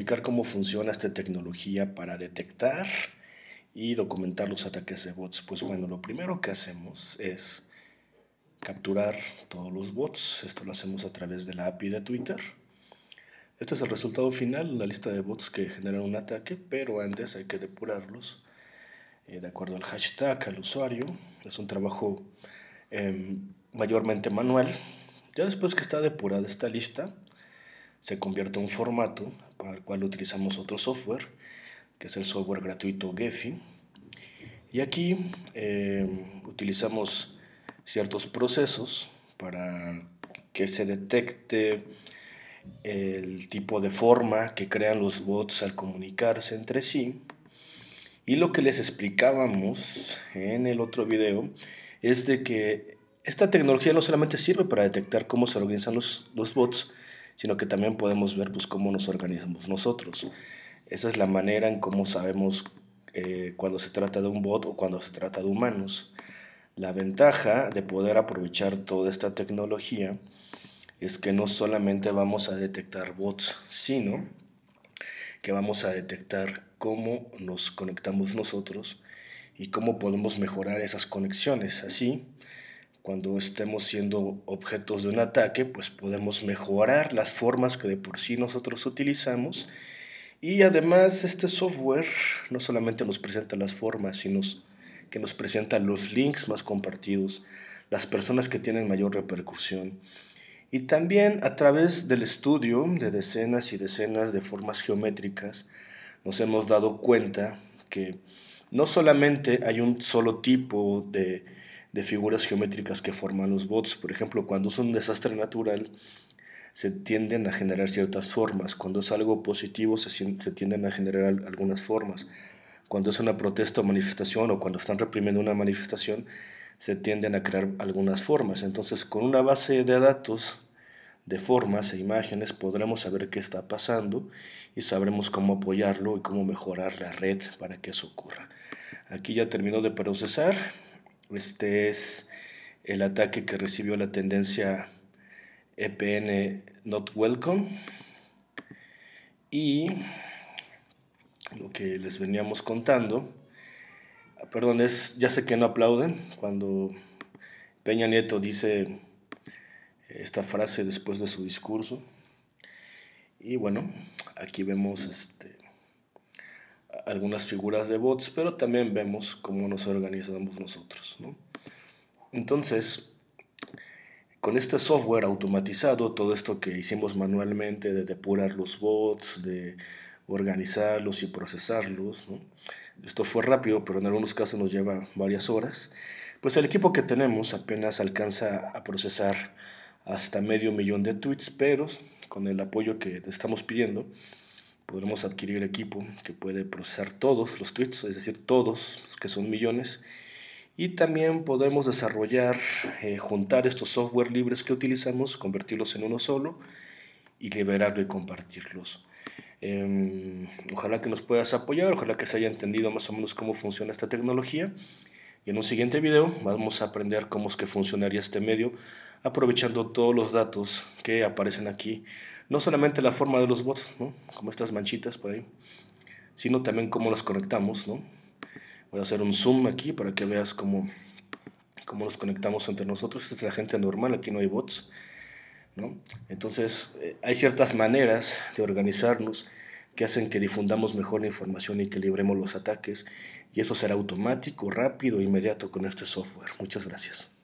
explicar cómo funciona esta tecnología para detectar y documentar los ataques de bots. Pues bueno, lo primero que hacemos es capturar todos los bots. Esto lo hacemos a través de la API de Twitter. Este es el resultado final, la lista de bots que generan un ataque, pero antes hay que depurarlos eh, de acuerdo al hashtag, al usuario. Es un trabajo em, mayormente manual. Ya después que está depurada esta lista, se convierte en un formato para el cual utilizamos otro software, que es el software gratuito Gephi. Y aquí eh, utilizamos ciertos procesos para que se detecte el tipo de forma que crean los bots al comunicarse entre sí. Y lo que les explicábamos en el otro video es de que esta tecnología no solamente sirve para detectar cómo se organizan los, los bots, sino que también podemos ver pues, cómo nos organizamos nosotros. Esa es la manera en cómo sabemos eh, cuando se trata de un bot o cuando se trata de humanos. La ventaja de poder aprovechar toda esta tecnología es que no solamente vamos a detectar bots, sino que vamos a detectar cómo nos conectamos nosotros y cómo podemos mejorar esas conexiones. Así, cuando estemos siendo objetos de un ataque, pues podemos mejorar las formas que de por sí nosotros utilizamos. Y además este software no solamente nos presenta las formas, sino que nos presenta los links más compartidos, las personas que tienen mayor repercusión. Y también a través del estudio de decenas y decenas de formas geométricas, nos hemos dado cuenta que no solamente hay un solo tipo de de figuras geométricas que forman los bots. Por ejemplo, cuando es un desastre natural, se tienden a generar ciertas formas. Cuando es algo positivo, se, se tienden a generar algunas formas. Cuando es una protesta o manifestación, o cuando están reprimiendo una manifestación, se tienden a crear algunas formas. Entonces, con una base de datos de formas e imágenes podremos saber qué está pasando y sabremos cómo apoyarlo y cómo mejorar la red para que eso ocurra. Aquí ya terminó de procesar. Este es el ataque que recibió la tendencia EPN Not Welcome. Y lo que les veníamos contando, perdón, es, ya sé que no aplauden cuando Peña Nieto dice esta frase después de su discurso. Y bueno, aquí vemos este, algunas figuras de bots, pero también vemos cómo nos organizamos nosotros. Entonces, con este software automatizado, todo esto que hicimos manualmente de depurar los bots, de organizarlos y procesarlos, esto fue rápido, pero en algunos casos nos lleva varias horas, pues el equipo que tenemos apenas alcanza a procesar hasta medio millón de tweets, pero con el apoyo que estamos pidiendo, podremos adquirir equipo que puede procesar todos los tweets, es decir, todos, que son millones, y también podemos desarrollar, eh, juntar estos software libres que utilizamos, convertirlos en uno solo y liberarlo y compartirlos. Em, ojalá que nos puedas apoyar, ojalá que se haya entendido más o menos cómo funciona esta tecnología. Y en un siguiente video vamos a aprender cómo es que funcionaría este medio, aprovechando todos los datos que aparecen aquí no solamente la forma de los bots, como estas manchitas por ahí, sino también cómo los conectamos. ¿no? Voy a hacer un zoom aquí para que veas cómo, cómo nos conectamos entre nosotros. Esta es la gente normal, aquí no hay bots. ¿no? Entonces, eh, hay ciertas maneras de organizarnos que hacen que difundamos mejor la información y que libremos los ataques. Y eso será automático, rápido, inmediato con este software. Muchas gracias.